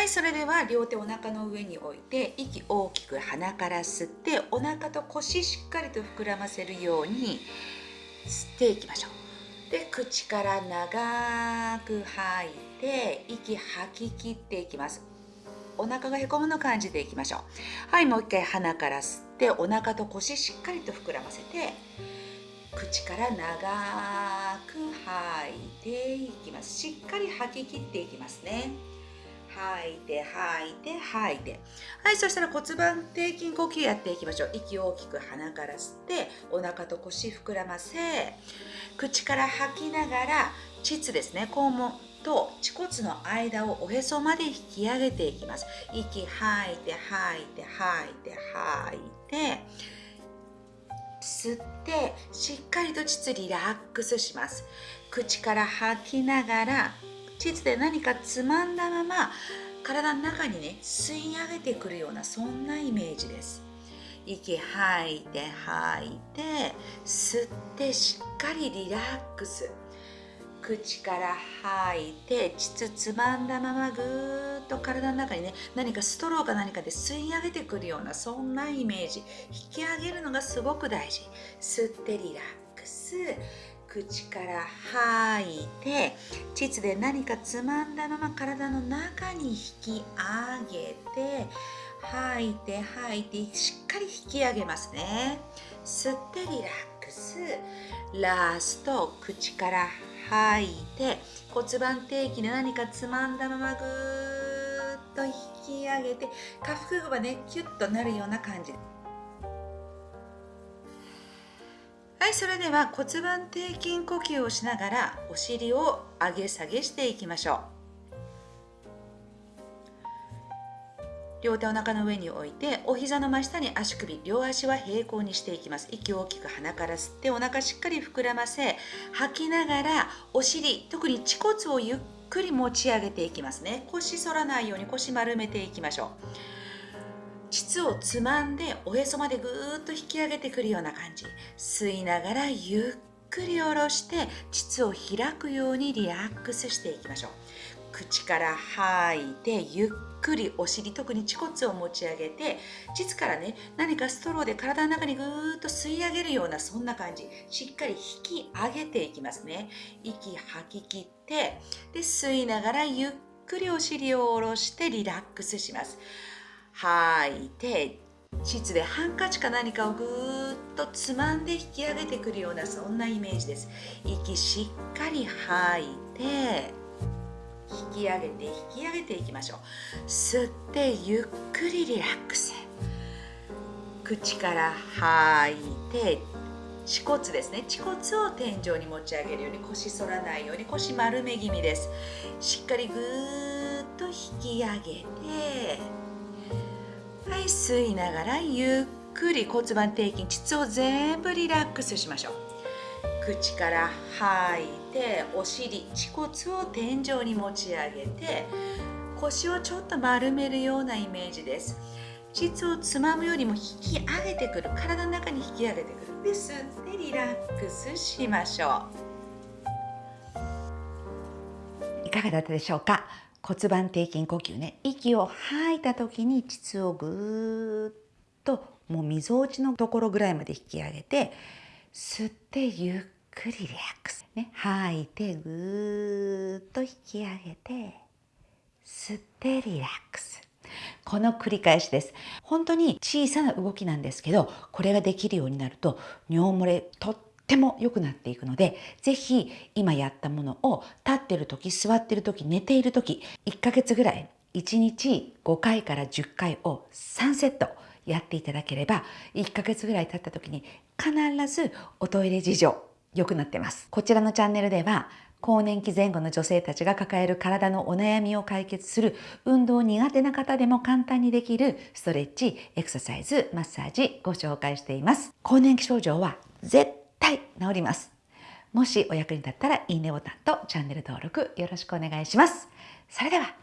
はいそれでは両手お腹の上に置いて息大きく鼻から吸ってお腹と腰しっかりと膨らませるように吸っていきましょう。で口から長く吐いて息吐き切っていきます。お腹がへこむの感じでいきましょう。はいもう一回鼻から吸ってお腹と腰しっかりと膨らませて口から長く吐いていきます。しっかり吐き切っていきますね。吐いて吐いて吐いて。はいそしたら骨盤底筋呼吸やっていきましょう。息を大きく鼻から吸ってお腹と腰膨らませ口から吐きながら膣ですね肛門と恥骨の間をおへそまで引き上げていきます。息吐いて吐いて吐いて吐いて吸ってしっかりと膣リラックスします。口から吐きながら膣で何かつまんだまま体の中にね吸い上げてくるようなそんなイメージです。息吐いて吐いて吸ってしっかりリラックス。口から吐いて膣つまんだままぐーっと体の中にね何かストローか何かで吸い上げてくるようなそんなイメージ。引き上げるのがすごく大事。吸ってリラックス。口から吐いて膣で何かつまんだまま体の中に引き上げて吐いて吐いてしっかり引き上げますね。吸ってリラックス。ラスト口から吐いて骨盤底筋で何かつまんだままぐーっと引き上げて下腹部がねキュッとなるような感じ。いそれでは骨盤底筋呼吸をしながらお尻を上げ下げしていきましょう。両手お腹の上に置いてお膝の真下に足首両足は平行にしていきます。息を大きく鼻から吸ってお腹しっかり膨らませ吐きながらお尻特に恥骨をゆっくり持ち上げていきますね。腰反らないように腰丸めていきましょう。膣をつまんでおへそまでぐーっと引き上げてくるような感じ。吸いながらゆっくり下ろして膣を開くようにリラックスしていきましょう。口から吐いてゆっくりお尻特に恥骨を持ち上げて膣からね何かストローで体の中にぐーっと吸い上げるようなそんな感じ。しっかり引き上げていきますね。息吐き切ってで吸いながらゆっくりお尻を下ろしてリラックスします。吐いて膣でハンカチか何かをぐーっとつまんで引き上げてくるようなそんなイメージです。息しっかり吐いて引き上げて引き上げていきましょう。吸ってゆっくりリラックス。口から吐いて恥骨ですね。恥骨を天井に持ち上げるように腰反らないように腰丸め気味です。しっかりぐーっと引き上げてはい吸いながらゆっくり骨盤底筋膣を全部リラックスしましょう。口から吐いてお尻恥骨を天井に持ち上げて腰をちょっと丸めるようなイメージです。膣をつまむよりも引き上げてくる。体の中に引き上げてくる。で吸ってリラックスしましょう。いかがだったでしょうか？骨盤底筋呼吸ね。息を吐いた時に膣をぐーっともうみぞおちのところぐらいまで引き上げて吸ってゆっくりリラックス、ね、吐いてぐーっと引き上げて吸ってリラックス。この繰り返しです。本当に小さな動きなんですけどこれができるようになると尿漏れとっても良くなっていくので是非今やったものを立ってる時座ってる時寝ている時1ヶ月ぐらい1日5回から10回を3セットやっていただければ1ヶ月ぐらい経った時に必ずおトイレ事情良くなってますこちらのチャンネルでは更年期前後の女性たちが抱える体のお悩みを解決する運動苦手な方でも簡単にできるストレッチ、エクササイズ、マッサージご紹介しています。更年期症状は絶対治ります。もしお役に立ったらいいねボタンとチャンネル登録よろしくお願いします。それでは